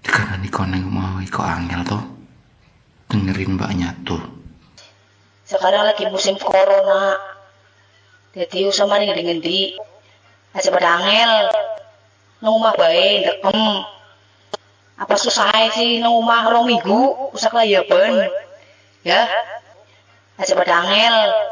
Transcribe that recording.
Dikandani koneng mau iko angel toh. Dengerin mbaknya tuh. Sekarang lagi musim corona. Jadi usah mari ngendi-ngendi. Aja pada angel. Nang omah bae ndekem. Apa susah sih nang omah rong minggu usah kelayaban. Ya. Aja pada angel.